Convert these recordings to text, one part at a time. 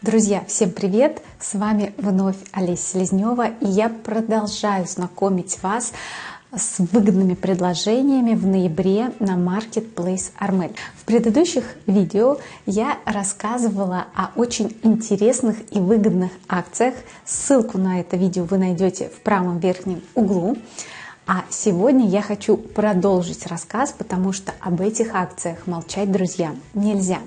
Друзья, всем привет! С вами вновь Олеся Селезнева, и я продолжаю знакомить вас с выгодными предложениями в ноябре на Marketplace Armel. В предыдущих видео я рассказывала о очень интересных и выгодных акциях. Ссылку на это видео вы найдете в правом верхнем углу. А сегодня я хочу продолжить рассказ, потому что об этих акциях молчать, друзья, нельзя.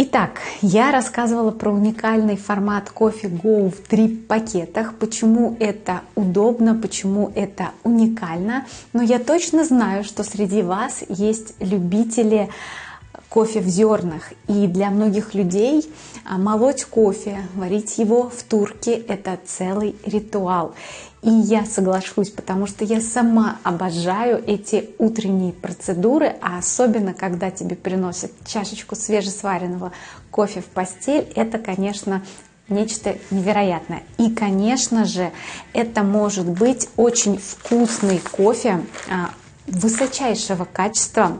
Итак, я рассказывала про уникальный формат кофе Go в три пакетах, почему это удобно, почему это уникально. Но я точно знаю, что среди вас есть любители кофе в зернах. И для многих людей а, молоть кофе, варить его в турке – это целый ритуал. И я соглашусь, потому что я сама обожаю эти утренние процедуры, а особенно когда тебе приносят чашечку свежесваренного кофе в постель, это, конечно, нечто невероятное. И, конечно же, это может быть очень вкусный кофе а, высочайшего качества,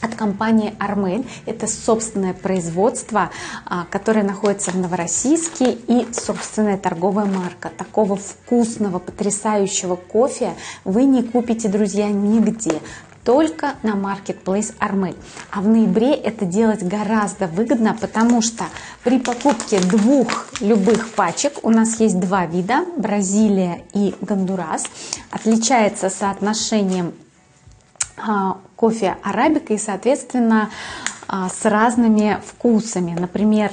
от компании Армель. Это собственное производство, а, которое находится в Новороссийске и собственная торговая марка. Такого вкусного, потрясающего кофе вы не купите, друзья, нигде только на Marketplace Armel. А в ноябре это делать гораздо выгодно, потому что при покупке двух любых пачек, у нас есть два вида, Бразилия и Гондурас, отличается соотношением кофе арабика и, соответственно, а, с разными вкусами. Например,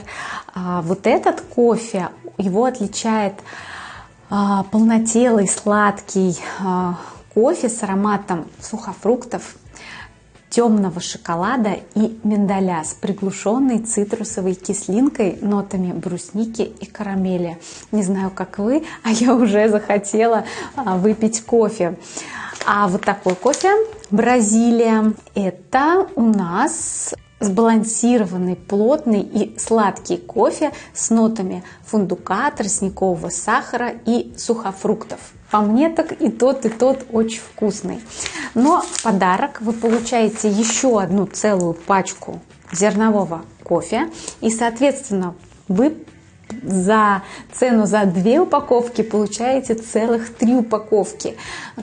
а, вот этот кофе, его отличает полнотелый, сладкий кофе с ароматом сухофруктов, темного шоколада и миндаля с приглушенной цитрусовой кислинкой, нотами брусники и карамели. Не знаю, как вы, а я уже захотела выпить кофе. А вот такой кофе Бразилия. Это у нас сбалансированный, плотный и сладкий кофе с нотами фундука, тростникового сахара и сухофруктов. По мне так и тот, и тот очень вкусный. Но в подарок вы получаете еще одну целую пачку зернового кофе. И, соответственно, вы за цену за две упаковки получаете целых три упаковки.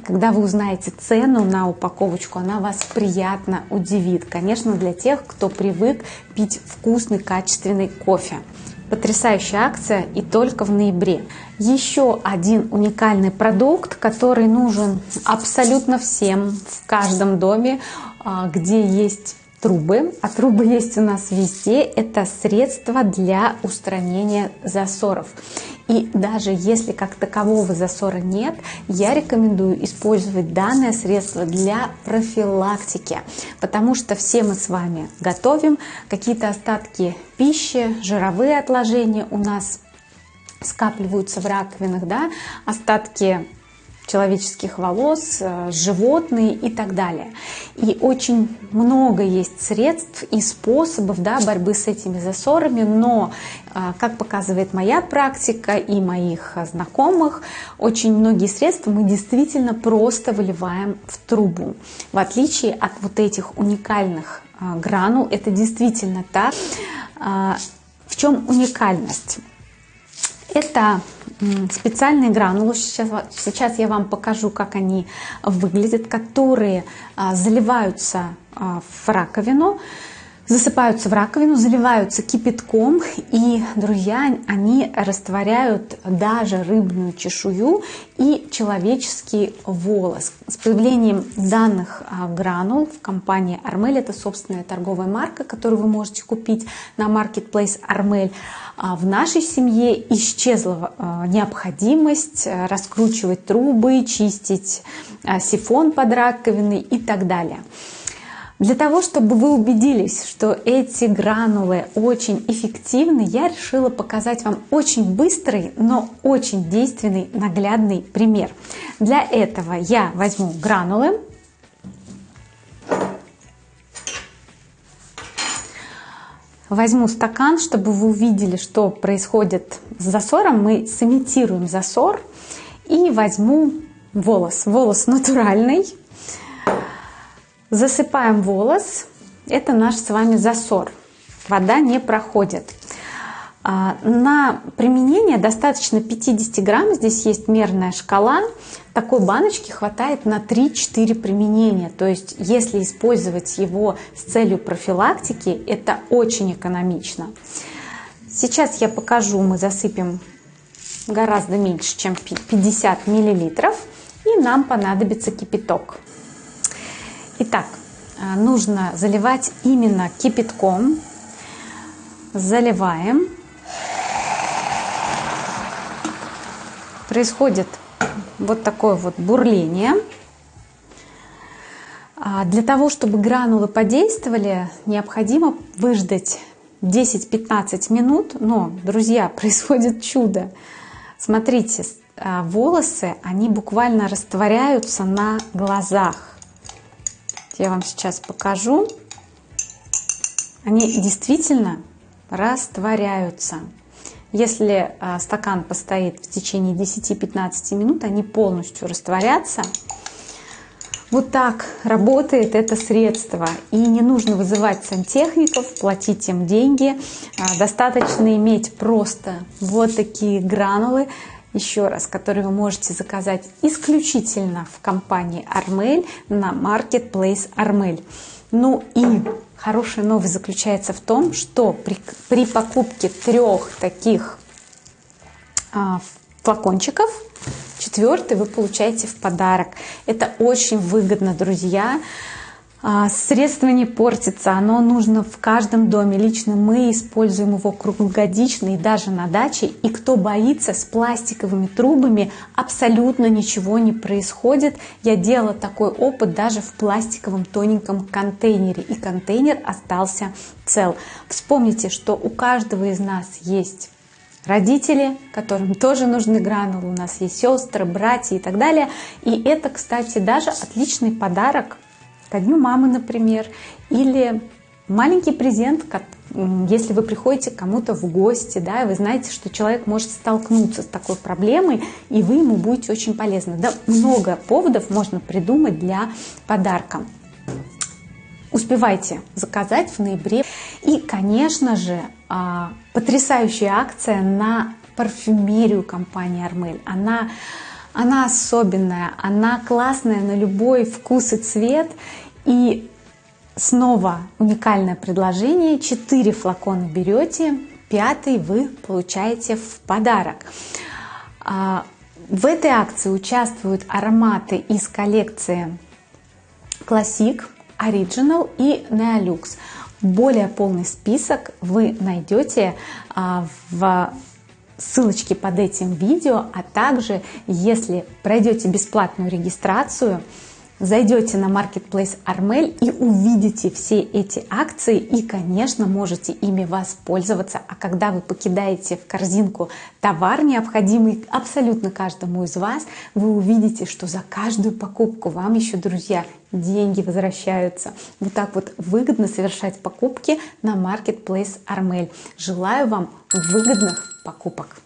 Когда вы узнаете цену на упаковочку, она вас приятно удивит. Конечно, для тех, кто привык пить вкусный, качественный кофе. Потрясающая акция и только в ноябре. Еще один уникальный продукт, который нужен абсолютно всем в каждом доме, а, где есть трубы, а трубы есть у нас везде, это средство для устранения засоров. И даже если как такового засора нет, я рекомендую использовать данное средство для профилактики, потому что все мы с вами готовим, какие-то остатки пищи, жировые отложения у нас скапливаются в раковинах, да, остатки человеческих волос, э, животные и так далее. И очень много есть средств и способов да, борьбы с этими засорами, но, э, как показывает моя практика и моих знакомых, очень многие средства мы действительно просто выливаем в трубу. В отличие от вот этих уникальных э, гранул, это действительно так. В чем уникальность? Это специальные гранулы, сейчас, сейчас я вам покажу, как они выглядят, которые а, заливаются а, в раковину, засыпаются в раковину, заливаются кипятком, и, друзья, они растворяют даже рыбную чешую и человеческий волос. С появлением данных а, гранул в компании Armel, это собственная торговая марка, которую вы можете купить на Marketplace Armel, а, в нашей семье исчезла а, необходимость раскручивать трубы, чистить сифон под раковиной и так далее. Для того, чтобы вы убедились, что эти гранулы очень эффективны, я решила показать вам очень быстрый, но очень действенный наглядный пример. Для этого я возьму гранулы, возьму стакан, чтобы вы увидели, что происходит с засором. Мы сымитируем засор и возьму волос. Волос натуральный, Засыпаем волос. Это наш с вами засор. Вода не проходит. А, на применение достаточно 50 грамм, здесь есть мерная шкала. Такой баночки хватает на 3-4 применения. То есть, если использовать его с целью профилактики, это очень экономично. Сейчас я покажу, мы засыпем гораздо меньше, чем 50 миллилитров. И нам понадобится кипяток. Итак, а, нужно заливать именно кипятком. Заливаем. Происходит вот такое вот бурление. А, для того, чтобы гранулы подействовали, необходимо выждать 10-15 минут. Но, друзья, происходит чудо. Смотрите, а, волосы, они буквально растворяются на глазах. Я вам сейчас покажу. Они действительно растворяются. Если а, стакан постоит в течение 10-15 минут, они полностью растворятся. Вот так работает это средство. И не нужно вызывать сантехников, платить им деньги. А, достаточно иметь просто вот такие гранулы, еще раз, которые вы можете заказать исключительно в компании Armel на Marketplace Armel. Ну и хорошая новость заключается в том, что при, при покупке трех таких а, флакончиков, четвертый вы получаете в подарок. Это очень выгодно, друзья. А, средство не портится, оно нужно в каждом доме. Лично мы используем его круглогодично и даже на даче. И кто боится, с пластиковыми трубами абсолютно ничего не происходит. Я делала такой опыт даже в пластиковом тоненьком контейнере. И контейнер остался цел. Вспомните, что у каждого из нас есть родители, которым тоже нужны гранулы, у нас есть сестры, братья и так далее. И это, кстати, даже отличный подарок ко дню мамы, например, или маленький презент, если вы приходите кому-то в гости, да, и вы знаете, что человек может столкнуться с такой проблемой, и вы ему будете очень полезны. Да, много поводов можно придумать для подарка. Успевайте заказать в ноябре. И, конечно же, а, потрясающая акция на парфюмерию компании Армель. Она она особенная, она классная на любой вкус и цвет. И снова уникальное предложение. Четыре флакона берете, пятый вы получаете в подарок. А, в этой акции участвуют ароматы из коллекции Classic, Original и Neolux. Более полный список вы найдете а, в ссылочки под этим видео, а также, если пройдете бесплатную регистрацию, зайдете на Marketplace Armel и увидите все эти акции и, конечно, можете ими воспользоваться. А когда вы покидаете в корзинку товар, необходимый абсолютно каждому из вас, вы увидите, что за каждую покупку вам еще, друзья, деньги возвращаются. Вот так вот выгодно совершать покупки на Marketplace Armel. Желаю вам выгодных покупок.